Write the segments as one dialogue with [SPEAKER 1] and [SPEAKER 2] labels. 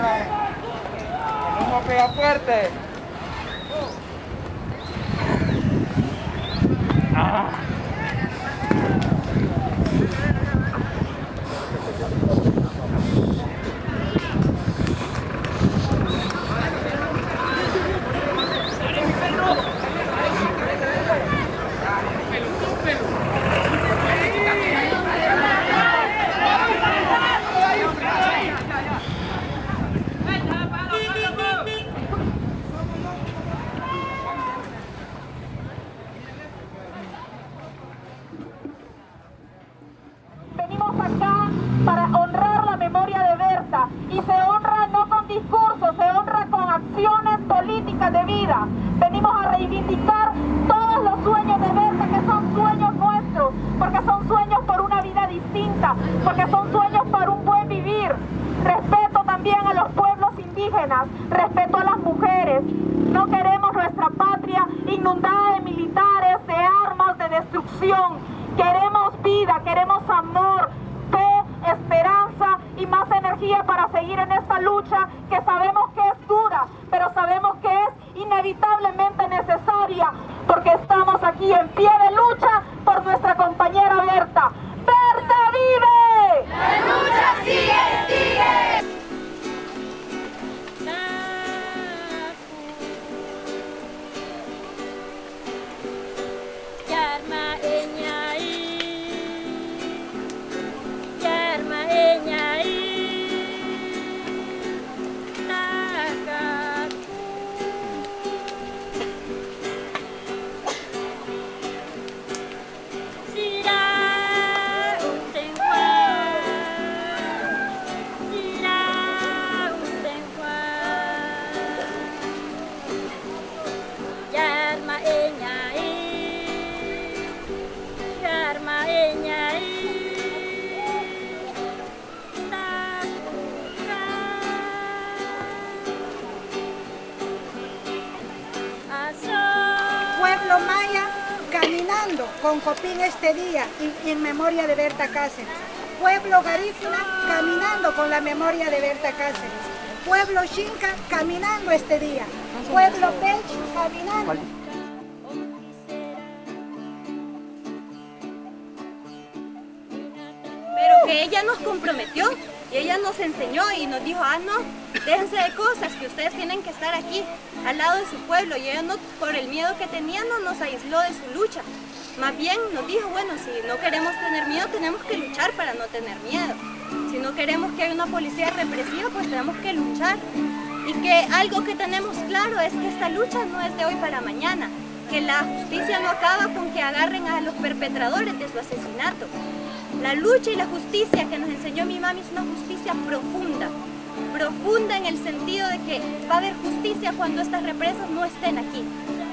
[SPEAKER 1] Humo pega fuerte. Ah.
[SPEAKER 2] Venimos acá para honrar la memoria de Berta y se honra no con discursos, se honra con acciones políticas de vida. Venimos a reivindicar todos los sueños de Berta que son sueños nuestros, porque son sueños por una vida distinta, porque son sueños por un buen vivir. Respeto también a los pueblos indígenas, respeto a las mujeres. No queremos nuestra patria inundada de militares, de armas, de destrucción. Queremos vida, queremos amor, y más energía para seguir en esta lucha que sabemos que es dura, pero sabemos que es inevitablemente necesaria porque estamos aquí en pie de lucha por nuestra compañera Berta. ¡Berta
[SPEAKER 3] con Copín este día y en memoria de Berta Cáceres. Pueblo Garífuna caminando con la memoria de Berta Cáceres. Pueblo Xinca caminando este día. Pueblo Pech caminando.
[SPEAKER 4] pero que ella nos comprometió y ella nos enseñó y nos dijo, ah no, déjense de cosas, que ustedes tienen que estar aquí al lado de su pueblo y ella por el miedo que tenía no nos aisló de su lucha. Más bien nos dijo, bueno, si no queremos tener miedo, tenemos que luchar para no tener miedo. Si no queremos que haya una policía represiva, pues tenemos que luchar. Y que algo que tenemos claro es que esta lucha no es de hoy para mañana, que la justicia no acaba con que agarren a los perpetradores de su asesinato. La lucha y la justicia que nos enseñó mi mami es una justicia profunda, profunda en el sentido de que va a haber justicia cuando estas represas no estén aquí.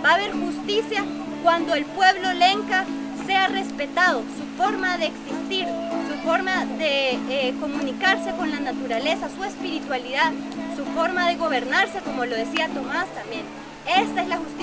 [SPEAKER 4] Va a haber justicia cuando el pueblo lenca sea respetado, su forma de existir, su forma de eh, comunicarse con la naturaleza, su espiritualidad, su forma de gobernarse, como lo decía Tomás también. Esta es la justicia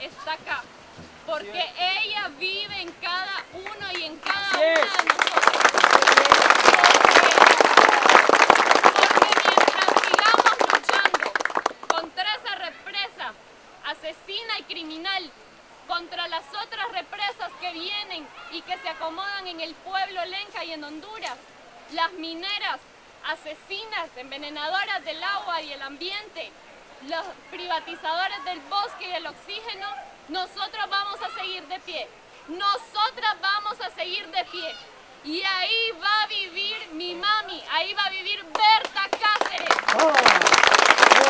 [SPEAKER 5] está acá. Porque ella vive en cada uno y en cada una de nosotros. Porque mientras sigamos luchando contra esa represa asesina y criminal, contra las otras represas que vienen y que se acomodan en el pueblo lenca y en Honduras, las mineras, asesinas, envenenadoras del agua y el ambiente, los privatizadores del bosque y del oxígeno, nosotros vamos a seguir de pie. Nosotras vamos a seguir de pie. Y ahí va a vivir mi mami, ahí va a vivir Berta Cáceres. Berta